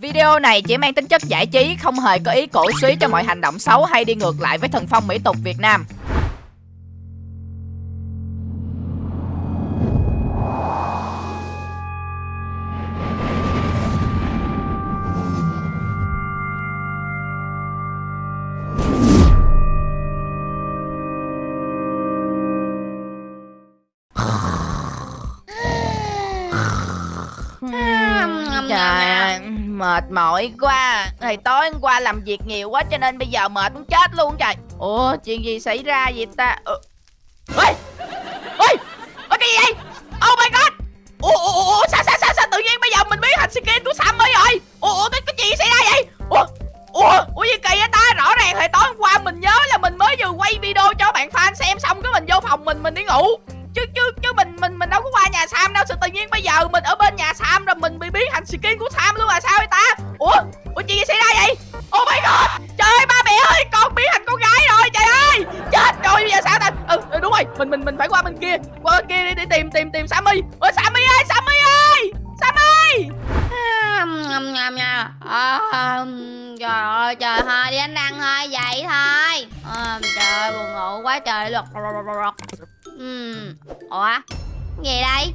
Video này chỉ mang tính chất giải trí, không hề có ý cổ suý cho mọi hành động xấu hay đi ngược lại với thần phong mỹ tục Việt Nam. Mệt mỏi quá. Thầy tối hôm qua làm việc nhiều quá cho nên bây giờ mệt muốn chết luôn trời. Ủa chuyện gì xảy ra vậy ta? Ủa Ôi Ôi cái gì vậy? Oh my god! Ủa, ủa, ủa, sao, sao sao sao tự nhiên bây giờ mình biết thành skin của Sammy rồi? Ủa, ủa cái, cái gì xảy ra vậy? Ủa Ủa, ủa gì kỳ vậy ta? Rõ ràng hồi tối hôm qua mình nhớ là mình mới vừa quay video cho bạn fan xem xong cái mình vô phòng mình mình đi ngủ chứ chứ chứ mình mình mình đâu có qua nhà Sam đâu. Sao tự nhiên bây giờ mình ở bên nhà Sam rồi mình bị biến thành skin của Sam luôn là sao vậy ta? Ủa? Ủa chuyện gì xảy ra vậy? Oh my god! Trời ơi ba mẹ ơi! Con biến thành con gái rồi trời ơi! Chết rồi bây giờ sao ta? Ừ, ừ đúng rồi. Mình mình mình phải qua bên kia. Qua bên kia đi, để tìm tìm tìm Sammy. Ôi Sammy ơi Sammy ơi! Sammy! Nhầm nhầm nhầm à, ờ, Trời ơi trời thôi đi anh đang thôi vậy thôi. À, Trời ơi buồn ngủ quá trời luật Ủa? Gì đây?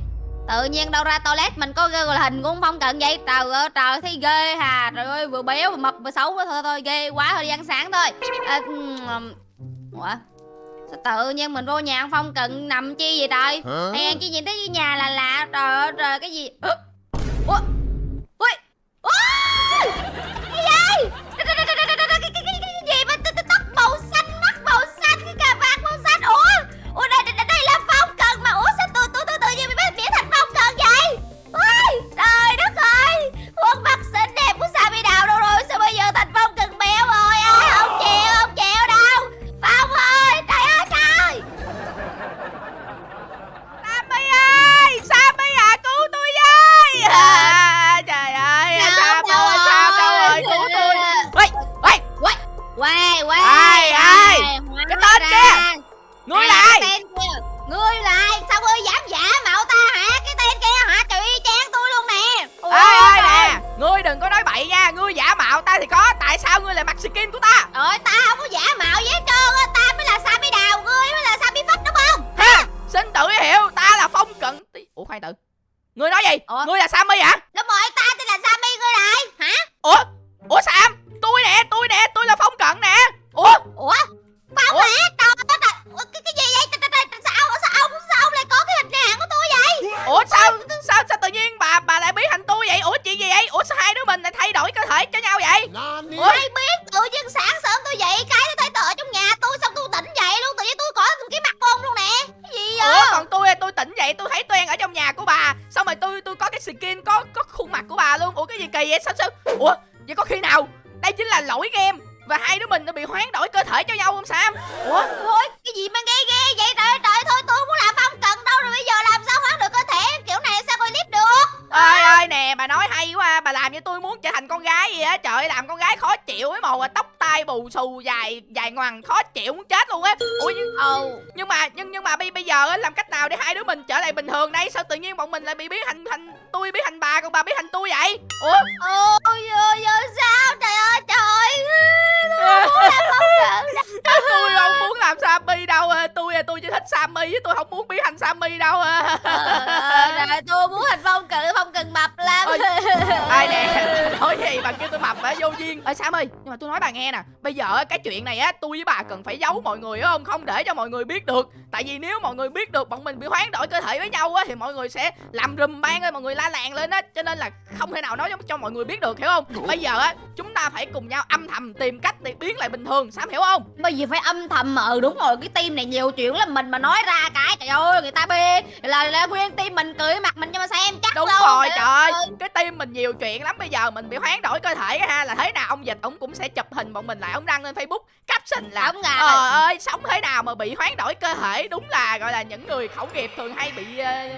Tự nhiên đâu ra toilet mình có ghi hình của ông Phong Cận vậy? Trời ơi trời thấy ghê hà. Trời ơi vừa béo vừa mập vừa xấu thôi thôi ghê quá thôi đi ăn sáng thôi. À, Ủa? Sao tự nhiên mình vô nhà ông Phong Cận nằm chi vậy trời? Hay ăn chi nhìn thấy cái nhà là lạ. Trời ơi trời cái gì gì á? Trời làm con gái khó chịu ấy màu à, tóc tai bù xù dài dài ngoằng khó chịu muốn chết luôn á. Ủa nhưng, Ồ nhưng mà nhưng nhưng mà bây bây giờ á, làm cách nào để hai đứa mình trở lại bình thường đây? Sao tự nhiên bọn mình lại bị biến thành thành tôi biến thành bà còn bà biến thành tôi vậy? Ủa? Ôi giờ giờ sao? Trời ơi trời tôi không muốn làm phong cận đâu. tôi không muốn làm Sammy đâu à. tôi à, tôi chỉ thích Sammy chứ tôi không muốn biến thành Sammy đâu à. Ờ, rồi tôi muốn thành phong cận phong cận mập lắm. Ôi, ai nè nói gì bà kêu tôi mập hả vô duyên. Ơi Sam ơi nhưng mà tôi nói bà nghe nè bây giờ cái chuyện này á tôi với bà cần phải giấu mọi người á không? Không để cho mọi người biết được. Tại vì nếu mọi người biết được bọn mình bị hoán đổi cơ thể với nhau á thì mọi người sẽ làm rùm bang ơi mọi người la làng lên á. Cho nên là không thể nào nói cho, cho mọi người biết được hiểu không? Bây giờ á chúng ta phải cùng nhau âm thầm tìm cách để biến lại bình thường Sam hiểu không? Bây giờ phải âm thầm ừ đúng rồi cái team này nhiều chuyện lắm mình mà nói ra cái trời ơi người ta bê là, là nguyên team mình cười mặt mình cho mà xem chắc đúng luôn. rồi Trời ơi ơi. cái team mình nhiều chuyện lắm bây giờ mình bị hoán đổi cơ thể á ha là thế nào ông dịch? Ông cũng sẽ chụp hình bọn mình lại ông đăng lên facebook caption là Đúng rồi. ờ ơi sống thế nào mà bị hoán đổi cơ thể đúng là gọi là những người khẩu nghiệp thường hay bị ờ,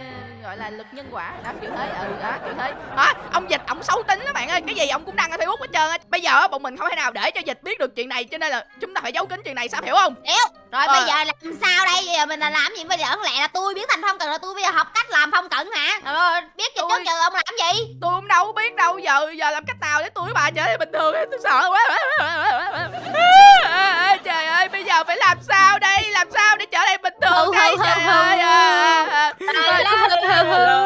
gọi là lực nhân quả. Đó kiểu thế ừ đó kiểu thế. Đó ông dịch ông xấu tính đó bạn ơi. Cái gì ông cũng đăng ở facebook hết trơn á. Bây giờ á bọn mình không thể nào để cho dịch biết được chuyện này cho nên là chúng ta phải giấu kín chuyện này sao hiểu không? Rồi Ờ. bây giờ làm sao đây? Bây giờ mình là làm gì? Bây giờ không lẽ là tôi biến thành phong cận là tôi bây giờ học cách làm phong cận hả? Rồi, biết gì trước giờ ông làm gì? tôi cũng đâu biết đâu. Giờ giờ làm cách nào để tôi với bà trở lại bình thường tôi sợ quá. À, trời ơi bây giờ phải làm sao đây? Làm sao để trở lại bình thường đây? trời ơi à. La, la, la, la, la.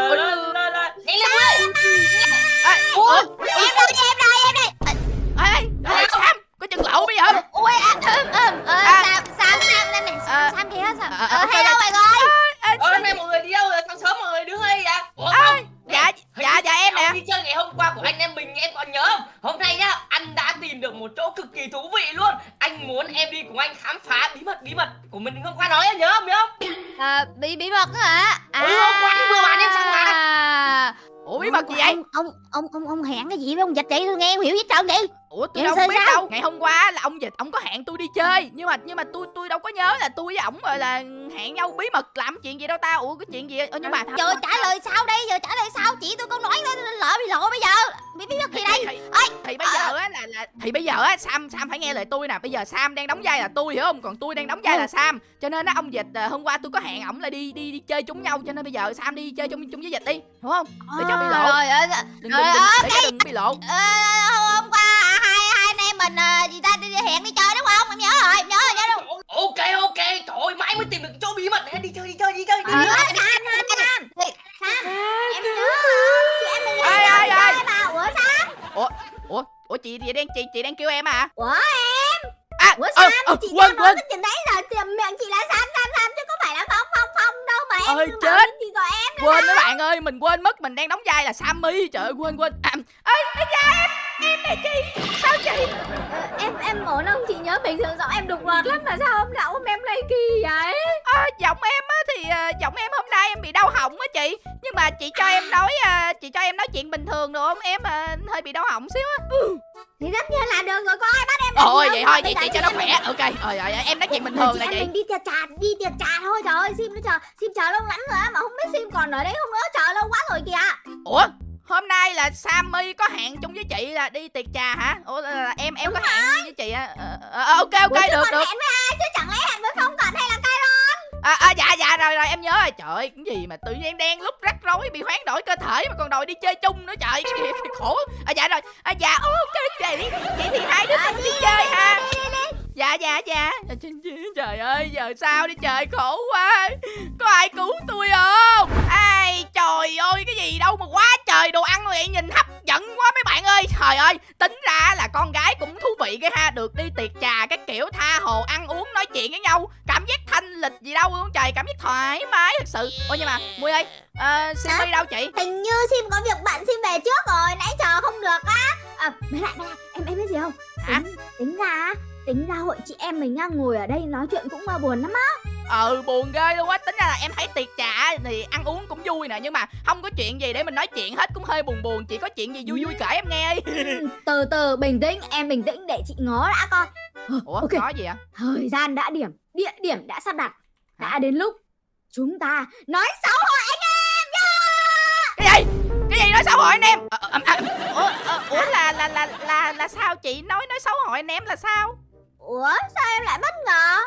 Ông dịch vậy? Tôi nghe không hiểu gì trơn vậy? ủa tôi đâu biết sao? đâu ngày hôm qua là ông dịch ông có hẹn tôi đi chơi nhưng mà nhưng mà tôi tôi đâu có nhớ là tôi với ổng gọi là hẹn nhau bí mật làm chuyện gì đâu ta ủa cái chuyện gì Ơ, nhưng mà Giờ trả lời sao đây? Giờ trả lời sao? Chỉ tôi câu nói lỡ bị lộ bây giờ. Bí bí mật gì đây? Ơi, thì bây giờ á Sam Sam phải nghe lời tôi nè. Bây giờ Sam đang đóng vai là tôi hiểu không? Còn tôi đang đóng vai là Sam. Cho nên á ông dịch à, hôm qua tôi có hẹn ổng là đi đi đi chơi chung nhau. Cho nên bây giờ Sam đi chơi chung chung với dịch đi hiểu không? Để cho bị lộ. Rồi, ờ, đừng đừng, đừng để cho đừng bị lộ. Ờ, hôm qua hai hai anh em mình ờ, gì ta đi, đi hẹn đi chơi đúng không? Em nhớ rồi em nhớ rồi nhớ rồi. Ok ok, trời ơi, mãi mới tìm được chỗ bí mật. Đi chơi đi chơi đi chơi. Đi, Ờ, đi. Sam Sam em nhớ chị em mình Ai, ai, ai? mà. Ủa Sam? Ủa ủa chị chị đang chị chị đang kêu em à? Ủa à ủa ờ, Sam ờ, chị quên quên. cái chuyện đấy rồi tìm miệng chị là Sam Sam Sam chứ có phải là Phong Phong Phong đâu mà em bảo chết. chị gọi em quên mấy bạn ơi mình quên mất mình đang đóng vai là Sammy. Trời ơi quên quên. À, ơi da em em nè chị sao chị? Em em ổn không chị nhớ bình thường giọng em đục ngọt lắm mà sao hôm nào hôm em lại kỳ vậy? À, giọng em á thì giọng em em bị đau họng á chị. Nhưng mà chị cho em nói à, chị cho em nói chuyện bình thường được không? Em à, hơi bị đau họng xíu á. Thì tất nhiên là được rồi có ai bắt em ôi làm vậy gì thôi vậy chị cho nó khỏe. ok rồi rồi em nói chuyện bình thường nè chị mình đi tiệc trà đi tiệc trà thôi. Trời ơi sim nó chờ sim chờ lâu lắm rồi á mà không biết sim còn ở đấy không nữa. Chờ lâu quá rồi kìa. Ủa hôm nay là Sammy có hẹn chung với chị là đi tiệc trà hả? Ủa là, là em em có hẹn với chị á? Ờ, ok ok Ủa, được được. hẹn với ai? Chứ chẳng lẽ hẹn với phong cận hay là à, à, dạ dạ rồi rồi em nhớ rồi. Trời ơi cái gì mà tự nhiên em đen lúc rắc rối bị hoán đổi cơ thể mà còn đòi đi chơi chung nữa trời. Cái gì khổ. À dạ rồi. À dạ ok vậy chị thì hai đứa mình đi chơi ha. Dạ dạ dạ. Trời ơi giờ sao đi trời khổ quá. Có ai cứu tôi không? Ai trời ơi cái gì đâu mà quá trời đồ ăn vậy. Nhìn hấp dẫn quá mấy bạn ơi. Trời ơi tính ra là con gái cũng vị cái ha được đi tiệc trà các kiểu tha hồ ăn uống nói chuyện với nhau. Cảm giác thanh lịch gì đâu luôn trời cảm giác thoải mái thật sự. Ôi nhưng mà mui ơi uh, Simmy đâu chị? Hình như sim có việc bận sim về trước rồi nãy chờ không được á. À, mấy lại mấy lại em em biết gì không? Hả? tính, tính ra tính ra hội chị em mình á, ngồi ở đây nói chuyện cũng mà buồn lắm á ừ buồn ghê luôn á. Tính ra là em thấy tiệc trà thì ăn uống cũng vui nè nhưng mà không có chuyện gì để mình nói chuyện hết cũng hơi buồn buồn. Chị có chuyện gì vui vui kể em nghe đi. Từ từ bình tĩnh em bình tĩnh để chị ngó đã coi ủa Ok. có gì ạ? Thời gian đã điểm địa điểm đã sắp đặt. Đã đến lúc chúng ta nói xấu hội anh em nha cái gì? Cái gì nói xấu hội anh em? Ờ, ờ, à, ủa, ờ, ủa là là là là là sao chị nói nói xấu hội anh em là sao? Ủa sao em lại bất ngờ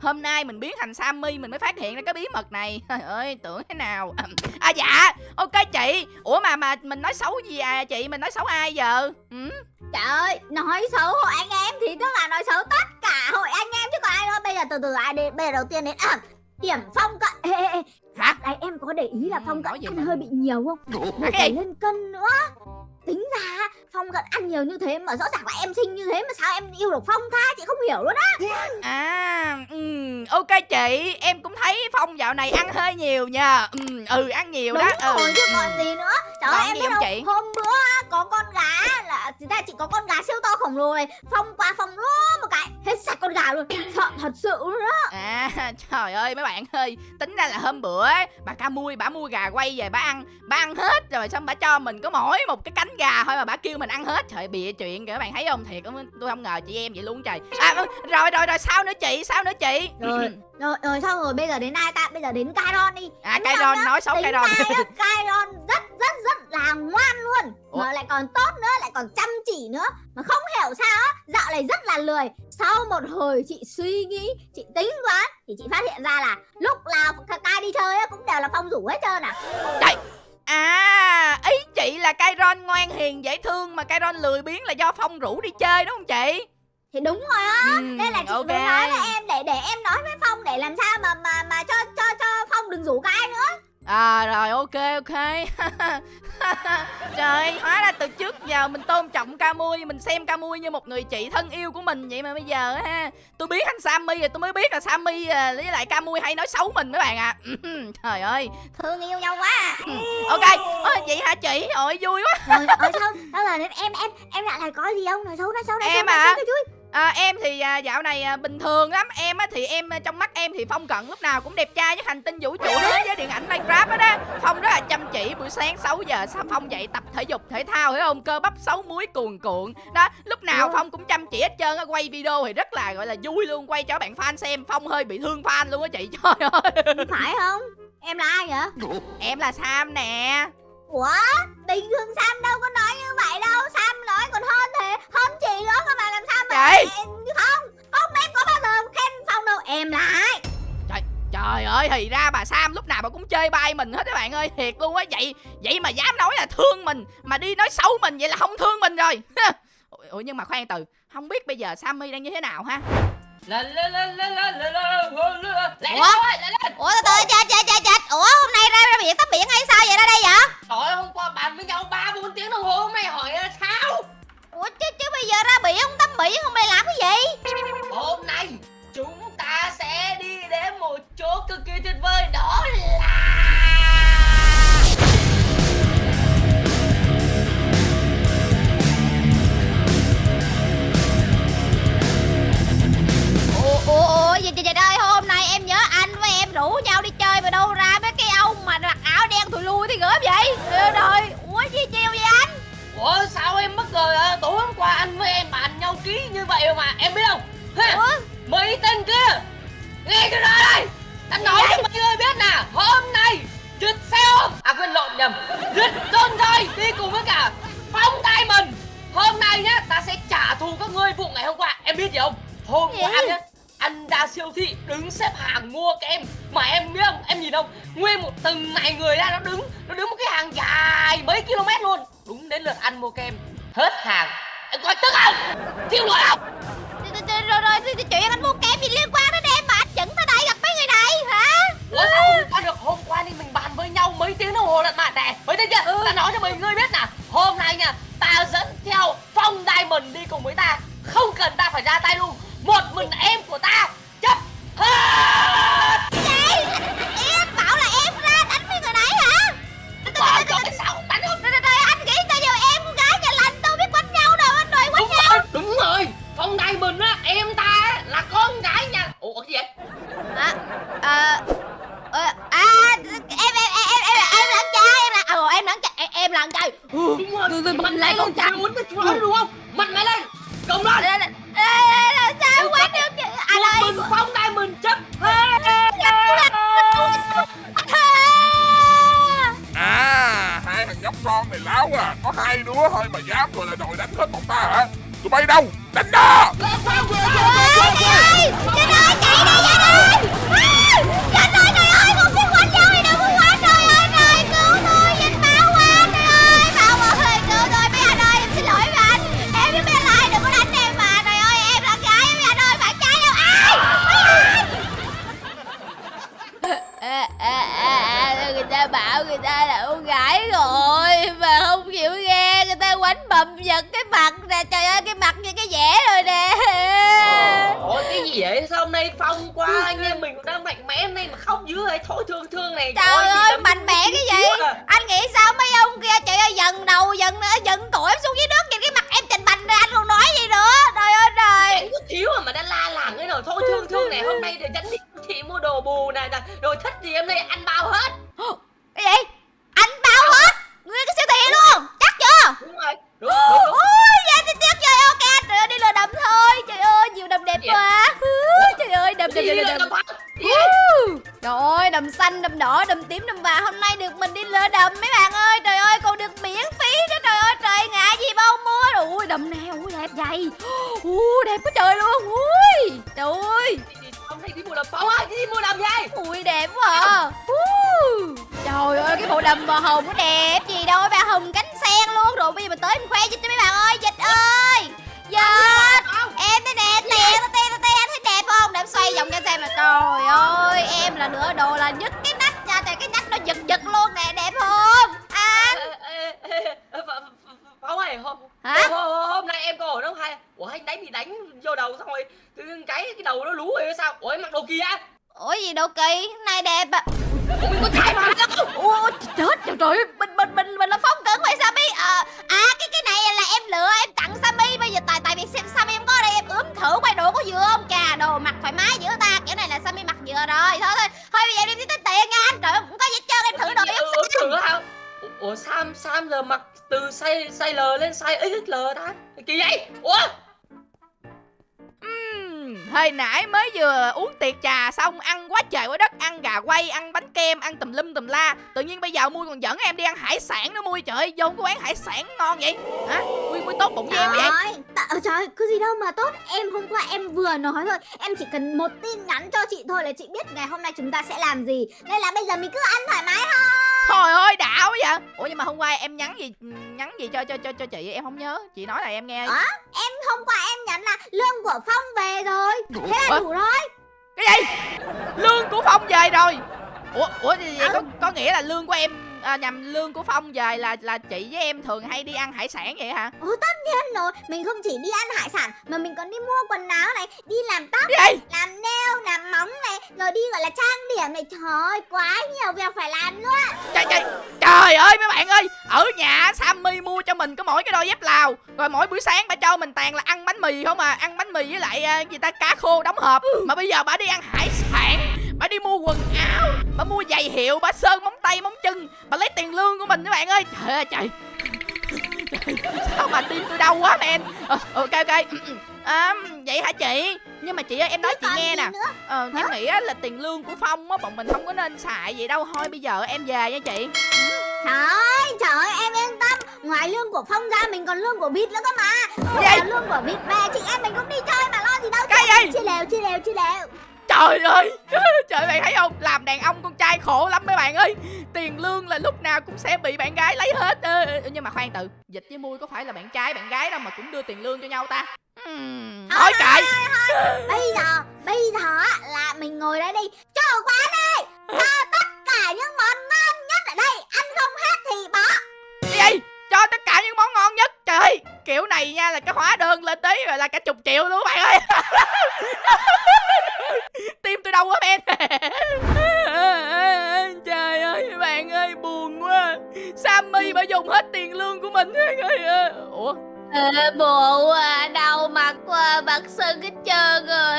hôm nay mình biến thành Sammy mình mới phát hiện ra cái bí mật này trời ơi tưởng thế nào à dạ ok chị ủa mà mà mình nói xấu gì à chị mình nói xấu ai giờ ừ? Trời ơi, nói xấu hội anh em thì tức là nói xấu tất cả hội anh em chứ còn ai đâu. Bây giờ từ từ ai đi, bây giờ đầu tiên đến à, điểm phong cận. Ê, ê, ê. hả Này em có để ý là Ừ, phong cận ăn hơi bị nhiều không? Phải lên cân nữa. Tính ra phong cận ăn nhiều như thế mà rõ ràng là em xinh như thế mà sao em yêu được phong tha chị không hiểu luôn á. À, ừ, ok chị, em cũng thấy Phong dạo này ăn hơi nhiều nha. Ừ, ừ ăn nhiều Đúng đó. Ừ. rồi chứ còn gì nữa. Trời ơi em biết không chị? Hôm bữa có con gà là thì ra chị có con gà siêu to khổng lồ này phong qua phong luôn cái hết sạch con gà luôn. Sợ thật sự luôn đó À trời ơi mấy bạn ơi Tính ra là hôm bữa ấy, bà ca mui bà mua gà quay về bà ăn Bà ăn hết rồi xong bà cho mình có mỗi một cái cánh gà thôi mà bà kêu mình ăn hết. Trời bịa chuyện kìa các bạn thấy không? Thiệt tôi không ngờ chị em vậy luôn trời. À, ừ, Rồi rồi rồi sao nữa chị? Sao nữa chị? Rồi. rồi rồi xong rồi bây giờ đến ai ta? Bây giờ đến Kairon đi. À Đúng Kairon nói xấu Tính Kairon Kairon rất rất rất là ngoan luôn. Ủa? mà lại còn tốt nữa lại còn chăm chỉ nữa. Mà không hiểu sao á dạo này rất là lười. Sau một hồi chị suy nghĩ chị tính toán thì chị phát hiện ra là lúc nào Kai đi chơi á cũng đều là phong rủ hết trơn à. À ý chị là Kairon ngoan hiền dễ thương Mà Kairon lười biếng là do Phong rủ đi chơi đúng không chị thì đúng rồi á. Ừ, nên là chị ok. mới nói là em để để em nói với phong để làm sao mà mà mà cho cho cho phong đừng rủ cái nữa. À rồi ok ok. Trời hóa ra từ trước giờ mình tôn trọng Camui Mình xem Camui như một người chị thân yêu của mình Vậy mà bây giờ ha. Tôi biết anh Sammy rồi tôi mới biết là Sammy à, với lại Camui hay nói xấu mình mấy bạn à Trời ơi. Thương yêu nhau quá. À. Ok Ơ, Vậy hả chị? Ôi vui quá. Rồi sao? Sao đến em em em lại này có gì không? Nói xấu nói xấu xấu Em nói à? xấu cho vui à, Em thì à, dạo này à, bình thường lắm. Em á, thì em à, trong mắt em thì Phong Cận lúc nào cũng đẹp trai với hành tinh vũ trụ thế giới điện ảnh Minecraft đó, đó Phong rất là chăm chỉ buổi sáng 6 giờ sao Phong dậy tập thể dục thể thao hiểu không? Cơ bắp xấu muối cuồn cuộn. Đó lúc nào. Phong cũng chăm chỉ hết trơn á quay video thì rất là gọi là vui luôn. Quay cho bạn fan xem Phong hơi bị thương fan luôn á chị. Trời ơi. Phải không? Em là ai vậy? Em là Sam nè. Ủa? Bình thường sam đâu có nói như vậy đâu mà Sam lúc nào mà cũng chơi bay mình hết các bạn ơi Thiệt luôn á. Vậy vậy mà dám nói là thương mình Mà đi nói xấu mình vậy là không thương mình rồi. Ủa nhưng mà khoan từ Không biết bây giờ Sammy đang như thế nào ha? Ủa? Ủa từ từ chết chết chết chết Ủa hôm nay ra, ra biển tắm biển hay sao vậy? Ra đây vậy? Trời ơi hôm qua bàn với nhau 3 4 tiếng đồng hồ hôm nay hỏi là sao? Ủa chứ chứ bây giờ ra biển không tắm biển hôm nay làm cái gì? Hôm nay chúng ta sẽ đi đến một chỗ cực kỳ tuyệt vời đó là ủa ủa gì trời ơi hôm nay em nhớ anh với em rủ nhau đi chơi mà đâu ra mấy cái ông mà mặc áo đen thùi lui thì gớm vậy trời ơi ủa gì chiều vậy anh Ủa sao em bất ngờ à? Tối hôm qua anh với em bàn nhau ký như vậy mà em biết không ha? ủa Mấy tên kia! Nghe cho ra đây! Ta nói cho mấy người biết nè! Hôm nay Rứt xe ôm! À quên lộn nhầm. Rứt con rơi đi cùng với cả Phong Diamond Hôm nay nhá Ta sẽ trả thù các ngươi vụ ngày hôm qua. Em biết gì không? Hôm qua nhá anh ra siêu thị đứng xếp hàng mua kem. Mà em biết không? Em nhìn không? Nguyên một từng này người ra nó đứng. Nó đứng một cái hàng dài mấy km luôn. Đúng đến lượt ăn mua kem. Hết hàng em coi tức không? Thiêu nổi không? Rồi- rồi chuyện anh mua kem gì liên quan đến em mà anh dẫn tới đây gặp mấy người này hả? Ủa sao không được? Hôm qua đi mình bàn với nhau mấy tiếng đồng hồ lận mà nè. Mấy tên kia ta nói cho mấy người biết nè. Hôm nay nha ta dẫn theo Phong Diamond đi cùng với đánh vô đầu xong rồi tự dưng cái cái đầu nó lú rồi hay sao? Ủa mặc đồ kia Ủa gì đâu kỳ, này đẹp à Ủa mình có trai mà. Ủa chết trời trời mình mình mình mình là phong cận vậy Sammy à, à cái cái này là em lựa em tặng Sammy. Bây giờ tại tại vì xem Sammy em có ở đây em ướm thử quay đồ có vừa không? Cà đồ mặc thoải mái giữa ta kiểu này là Sammy mặc vừa rồi. Thôi thôi thôi bây giờ em đi tính tiền nha anh. Trời không có gì hết trơn em thử đồ em thử hả? Ủa- Sam Sam giờ mặc từ size size L lên size XL ta? Kỳ vậy? Ủa hồi nãy mới vừa uống tiệc trà xong ăn quá trời quá đất ăn gà quay ăn bánh kem ăn tùm lum tùm la. Tự nhiên bây giờ mui còn dẫn em đi ăn hải sản nữa mui trời ơi vô cái quán hải sản ngon vậy. Hả? Mui mui tốt bụng với em vậy. Trời, tạ- trời có gì đâu mà tốt. Em hôm qua em vừa nói thôi Em chỉ cần một tin nhắn cho chị thôi là chị biết ngày hôm nay chúng ta sẽ làm gì. Nên là bây giờ mình cứ ăn thoải mái thôi. Trời ơi đạo quá vậy. Ủa nhưng mà hôm qua em nhắn gì Nhắn gì cho cho cho cho chị? Em không nhớ. Chị nói là em nghe Hả? Em hôm qua em nhắn là lương của Phong về rồi. Thế là Ủa? đủ rồi. Cái gì? Lương của Phong về rồi? Ủa Ủa thì vậy có, có nghĩa là lương của em à, Nhằm lương của Phong về là là chị với em thường hay đi ăn hải sản vậy hả? Ồ tất nhiên rồi. Mình không chỉ đi ăn hải sản Mà mình còn đi mua quần áo này Đi làm tóc, Cái gì? làm nail, làm móng này Rồi đi gọi là trang điểm này. Trời ơi quá nhiều việc phải làm luôn trời, trời, trời ơi mấy bạn ơi Ở nhà Sammy mua cho mình có mỗi cái đôi dép Lào Rồi mỗi buổi sáng bà cho mình toàn là ăn bánh mì không à? Ăn bánh mì với lại à, gì ta? Cá khô đóng hộp. Mà bây giờ bà đi ăn hải sản Bà đi mua quần áo. Bà mua giày hiệu Bà sơn móng tay móng chân. Bà lấy tiền lương của mình các bạn ơi. Trời ơi trời. Sao mà tim tôi đau quá men ờ, ok ok. À, vậy hả chị? Nhưng mà chị ơi em nói chị nghe nè. ờ, em nghĩ á, là tiền lương của phong á bọn mình không có nên xài vậy đâu. Thôi bây giờ em về nha chị. Trời ơi, trời ơi, em yên tâm. Ngoài lương của Phong ra mình còn lương của Vịt nữa cơ mà. Giờ lương của Vịt về chị em mình cũng đi chơi mà lo gì đâu. Cái chị. gì? Chia đều, chia đều, chia đều trời ơi. Trời bạn thấy không? Làm đàn ông con trai khổ lắm mấy bạn ơi. Tiền lương là lúc nào cũng sẽ bị bạn gái lấy hết. Nhưng mà khoan từ dịch với mui có phải là bạn trai bạn gái đâu mà cũng đưa tiền lương cho nhau ta? Ừm, thôi kệ. Bây giờ, bây giờ là mình ngồi đây đi. Cho quán đi Cho tất cả những món ngon nhất ở đây. Ăn không hết thì bỏ cho tất cả những món ngon nhất trời ơi kiểu này nha là cái hóa đơn lên tới rồi là cả chục triệu luôn các bạn ơi. Tim tôi đau quá men. Trời ơi bạn ơi buồn quá. Sammy bà dùng hết tiền lương của mình ơi. Ủa? Ê, bộ à, đau mặt quá mặt sưng hết trơn rồi.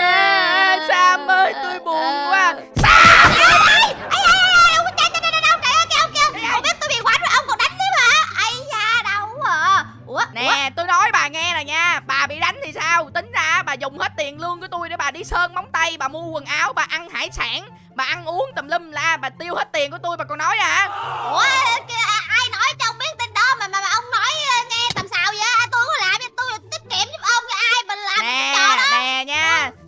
À, sam ơi tôi buồn quá dùng hết tiền lương của tôi để bà đi sơn móng tay bà mua quần áo bà ăn hải sản bà ăn uống tùm lum la bà tiêu hết tiền của tôi bà còn nói à. Ủa à, ai nói cho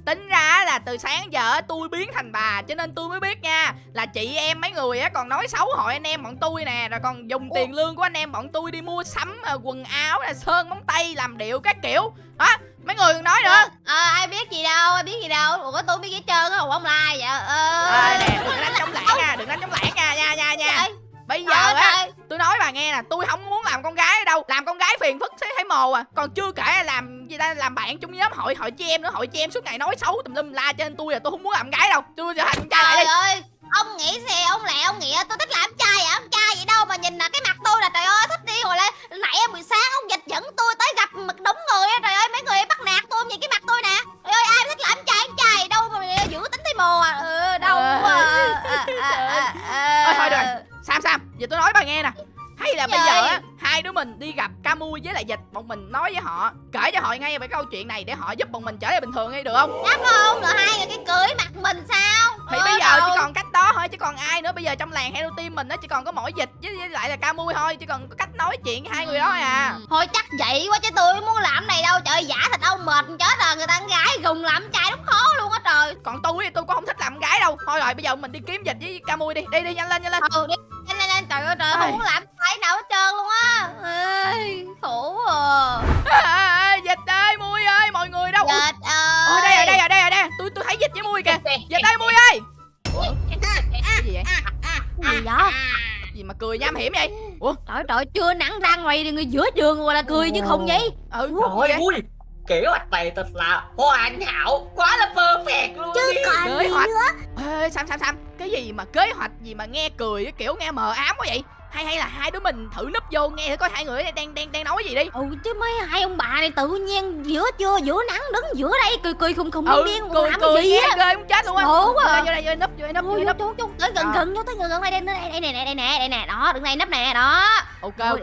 tính ra là từ sáng giờ tôi biến thành bà cho nên tôi mới biết nha là chị em mấy người á còn nói xấu hội anh em bọn tôi nè rồi còn dùng tiền lương của anh em bọn tôi đi mua sắm ờ, quần áo là sơn móng tay làm điệu các kiểu. Hả mấy người còn nói nữa. Ờ ai biết gì đâu ai biết gì đâu. Ủa tôi biết hết trơn á ủa ông lai vậy. Ờ. Ê, nè đừng đánh chống lãng nha đừng đánh chống lãng nha nha nha nha bây giờ trời á ơi, tôi nói bà nghe nè tôi không muốn làm con gái đâu làm con gái phiền phức thấy thấy mồ à còn chưa kể là làm gì ta làm bạn trong nhóm hội hội chị em nữa hội chị em suốt ngày nói xấu tùm lum la nên tôi là tôi không muốn làm gái đâu tôi trở thành trai lại trời đi ơi ông nghĩ xe ông lẹ ông nghĩa tôi thích làm trai à ông trai vậy đâu mà nhìn là cái mặt tôi là trời ơi thích đi gọi là nãy buổi sáng ông dịch dẫn tôi tới gặp một đống người á trời ơi mấy người bắt nạt tôi nhìn cái mặt tôi nè trời ơi ai thích làm trai trai đâu mà giữ tính thấy mồ à ừ, đâu Ờ. à, à, à, à, à. Ôi, thôi rồi. Sam Sam giờ tôi nói bà nghe nè. Hay là bây giờ á hai đứa mình đi gặp Camu với lại dịch bọn mình nói với họ kể cho họ ngay về câu chuyện này để họ giúp bọn mình trở lại bình thường đi được không? Dám không rồi hai người cái cưới mặt mình sao? Thì Ờ, bây giờ đâu. chỉ còn cách thôi chứ còn ai nữa bây giờ trong làng Hero Team mình nó chỉ còn có mỗi dịch với, lại là Camu thôi chỉ còn có cách nói chuyện hai người đó thôi à. Ừ. Thôi chắc vậy quá chứ tôi muốn làm này đâu trời giả thịt ông mệt chết rồi người ta con gái gùng làm trai đúng khó luôn á trời. Còn tôi thì tôi cũng không thích làm gái đâu. Thôi rồi bây giờ mình đi kiếm dịch với Camu đi. Đi đi nhanh lên nhanh lên. Ừ đi nhanh lên lên trời ơi trời Ai. không muốn làm trai nào hết trơn luôn á. Ê, khổ à. Dịch ơi mui ơi mọi người đâu? Dịch ơi ở đây ở đây ở đây ở đây. Tôi tôi thấy dịch với mui kìa. Dịch ơi mui ơi cái gì vậy? Cái gì đó gì mà cười nham hiểm vậy? Ủa? Trời trời chưa nắng ra ngoài thì người giữa đường gọi là cười chứ không vậy. Ừ Trời ơi vậy? Kế hoạch này thật là hoàn hảo Quá là perfect luôn Chứ đi còn Kế gì hoạch. nữa? Ê, Sam Sam Sam Cái gì mà kế hoạch gì mà nghe cười kiểu nghe mờ ám quá vậy Hay hay là hai đứa mình thử núp vô nghe thử coi hai người đang đang đang nói gì đi ừ chứ mấy hai ông bà này tự nhiên giữa trưa giữa nắng đứng giữa đây cười cười khùng khùng Ừ điên cười làm cười cái gì á ghê muốn chết luôn á Ngộ quá. Vô đây vô núp vô đây núp vô núp vô, vô, tới gần À. gần vô tới gần gần đây đây đây nè đây nè đây nè đó đứng đây nấp nè đó Ok ok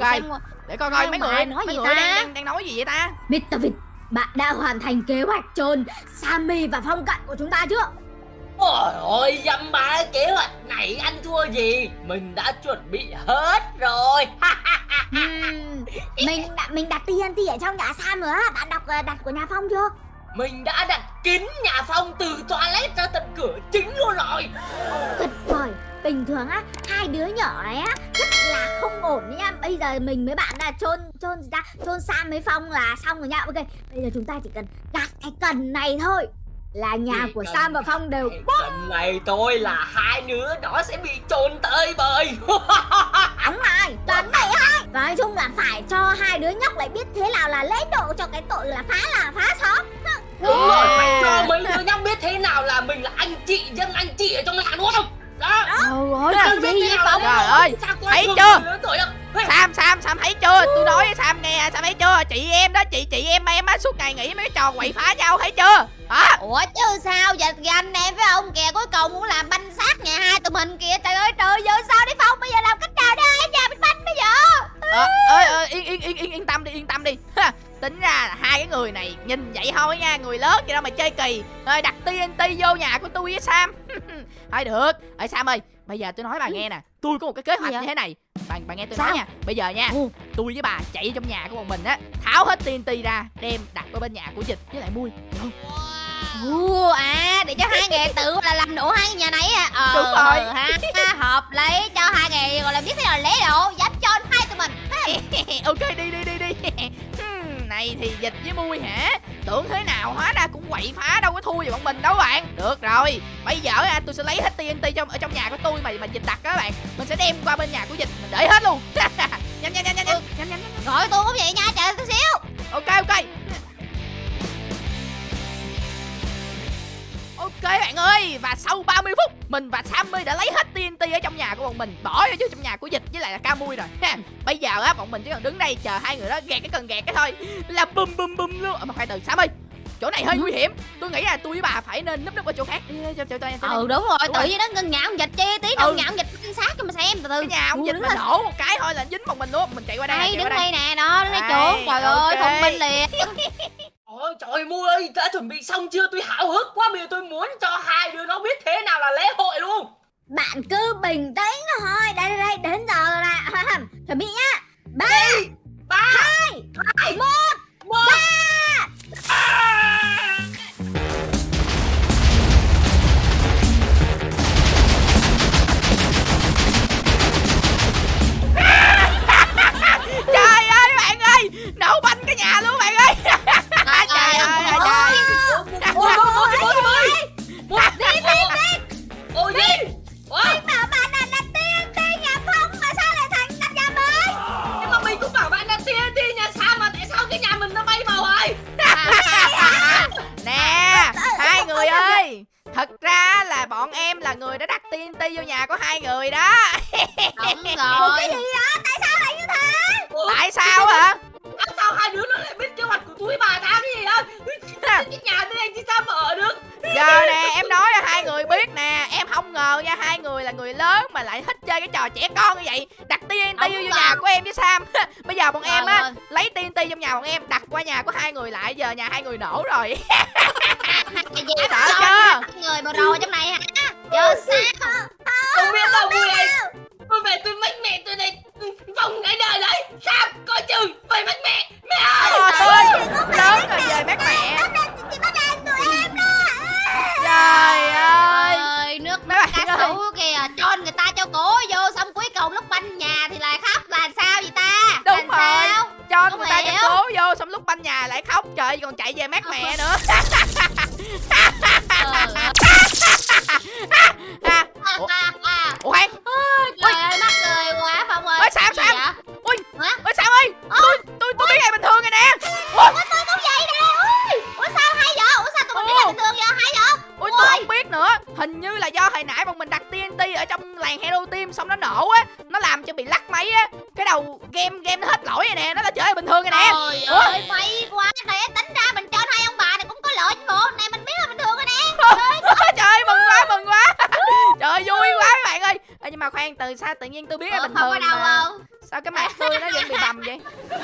để coi coi mấy người nói gì ta? đang, nói gì vậy ta Mr. Vịt Bạn đã hoàn thành kế hoạch chôn Sammy và Phong Cận của chúng ta chưa? Ôi ôi dăm ba kế hoạch này anh thua gì? Mình đã chuẩn bị hết rồi. Ừm, mình mình đặt TNT ở trong nhà Sam rồi á Bạn đọc ờ, đặt của nhà Phong chưa? Mình đã đặt kín nhà Phong từ toilet ra tận cửa chính luôn rồi. Tuyệt vời. Bình thường á Hai đứa nhỏ này á Rất là không ổn đấy nha. Bây giờ mình với bạn là chôn chôn ta Chôn Sam với Phong là xong rồi nha. Ok Bây giờ chúng ta chỉ cần đặt cái cần này thôi Là nhà Chỉ của Sam và Phong đều Lần này thôi là hai đứa nó sẽ bị trôn tới bời. Đúng rồi, chuẩn vậy thôi Và nói chung là phải cho hai đứa nhóc lại biết thế nào là lễ độ cho cái tội là phá là phá xóm. Đúng rồi, phải cho mấy đứa nhóc biết thế nào là mình là anh chị, dân anh chị ở trong làng đúng không? Đó, Trời cái gì vậy Phong? Trời ơi, thấy chưa? Sam Sam Sam thấy chưa? Tôi nói với Sam nghe Sam thấy chưa? Chị em đó chị chị em em á suốt ngày nghĩ mấy cái trò quậy phá nhau thấy chưa? Hả? Ủa chứ sao? Giờ ganh em với ông kìa cuối cùng muốn làm banh xác nhà hai tụi mình kìa. Trời ơi trời giờ sao đi Phong? Bây giờ làm cách nào để hai nhà mình banh bây giờ? Ờ ơi ơi yên yên yên yên yên tâm đi yên tâm đi. Ha, tính ra là hai cái người này nhìn vậy thôi nha người lớn vậy đâu mà chơi kỳ. Rồi đặt TNT vô nhà của tôi với Sam. Thôi được. Ơi Sam ơi bây giờ tôi nói bà nghe nè. Tôi có một cái kế hoạch Gì như thế này. Bà bà nghe tôi Sao? nói nha. Bây giờ nha Ừ. tôi với bà chạy trong nhà của bọn mình á tháo hết TNT ra đem đặt ở bên nhà của dịch với lại mui. Được không? Ồ, à để cho hai nghề tự là làm nổ hai nhà này à? Ờ, Đúng rồi. ừ, ha, ha, hợp lý cho hai nghề gọi là biết thế nào lễ độ dám cho hai tụi mình. Ok đi đi đi đi này thì dịch với mui hả? Tưởng thế nào hóa ra cũng quậy phá đâu có thua gì bọn mình đâu bạn. Được rồi bây giờ à, tôi sẽ lấy hết TNT trong ở trong nhà của tôi mà mà dịch đặt á các bạn. Mình sẽ đem qua bên nhà của dịch mình để hết luôn. Nhanh nhanh nhanh nhanh nhanh. Nhanh nhanh nhanh gọi tôi cũng vậy nha chờ tôi xíu. Ok ok Ok bạn ơi Và sau 30 phút Mình và Sammy đã lấy hết TNT ở trong nhà của bọn mình Bỏ vô trong nhà của Dịch với lại là Camui rồi ha. Bây giờ á bọn mình chỉ cần đứng đây chờ hai người đó gạt cái cần gạt cái thôi Là bum bum bum luôn. Ờ, Mà khoan từ Sammy Chỗ này hơi nguy hiểm. Tôi nghĩ là tôi với bà phải nên núp núp ở chỗ khác. Cho, cho, cho, ừ đúng rồi Đúng tự nhiên nó ngân ngạo ông dịch chi tí đâu Ừ. ngạo ông dịch quan sát cho mà xem từ từ. Cái nhà ông Ừ, Dịch mà nổ một cái thôi là dính bọn mình luôn. Mình chạy qua đây đây chạy đứng đây. nè đó đứng đây chuột trời ơi thông minh liền trời mua ơi, đã chuẩn bị xong chưa? Tôi háo hức quá, bây giờ tôi muốn cho hai đứa nó biết thế nào là lễ hội luôn. Bạn cứ bình tĩnh thôi. Đây đây đây đến giờ rồi nè. Chuẩn bị nhá. Ba Ba, hai hai, một. Một. Trời ơi bạn ơi. Nổ banh cái nhà luôn bạn ơi trời ơi trời ơi trời ơi đi đi đi khoan từ sao tự nhiên tôi biết là Ủa, bình không có thường đâu mà. không? Sao cái mặt tôi nó vẫn bị bầm vậy?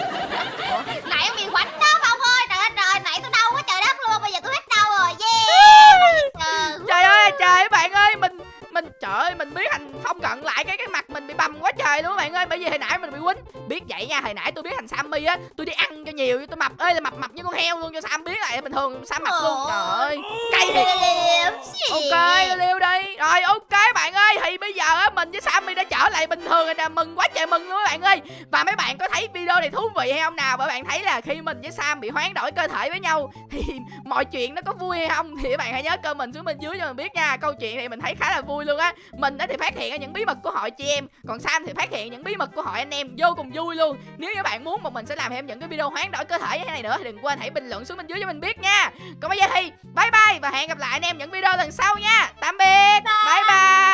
Nãy em bị quánh đó Phong ơi. Trời ơi trời nãy tôi đau quá trời đất luôn bây giờ tôi hết đau rồi yeah. Trời ơi. Trời ơi bạn ơi mình mình trời ơi mình biết thành phong cận lại cái cái mặt bầm quá trời luôn bạn ơi. Bởi vì hồi nãy mình bị quýnh. Biết vậy nha hồi nãy tôi biết thành sammy á tôi đi ăn cho nhiều tôi mập ơi là mập mập như con heo luôn cho sam biết lại bình thường sam mập luôn. Trời ơi cay thiệt. Ok liêu đi. Rồi ok bạn ơi. Thì bây giờ á mình với sammy đã trở lại bình thường rồi nè. Mừng quá trời mừng luôn các bạn ơi. Và mấy bạn có thấy video này thú vị hay không nào? Bởi bạn thấy là khi mình với sam bị hoán đổi cơ thể với nhau thì mọi chuyện nó có vui hay không? Thì các bạn hãy nhớ comment xuống bên dưới cho mình biết nha. Câu chuyện này mình thấy khá là vui luôn á. Mình á thì phát hiện ra những bí mật của hội chị em. còn sam thì phát hiện những bí mật của hội anh em vô cùng vui luôn. Nếu như bạn muốn mà mình sẽ làm thêm những cái video hoán đổi cơ thể như thế này nữa thì đừng quên hãy bình luận xuống bên dưới cho mình biết nha. Còn bây giờ thì bye bye và hẹn gặp lại anh em những video lần sau nha. Tạm biệt. Bye. Bye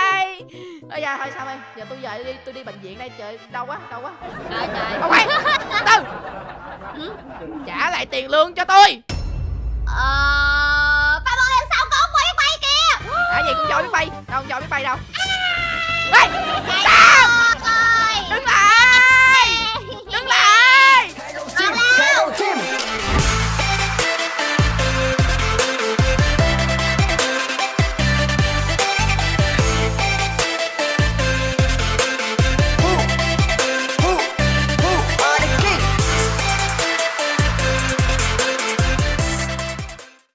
bây giờ thôi sam ơi giờ tôi về đi tôi đi bệnh viện đây trời đau quá đau quá. Trời trời. Khoan từ. Ừ? trả lại tiền lương cho tôi. Ờ Phong ơi sau có quay quay kìa. Hả gì con dòi biết bay đâu con dòi biết bay đâu. Ê, 拜拜。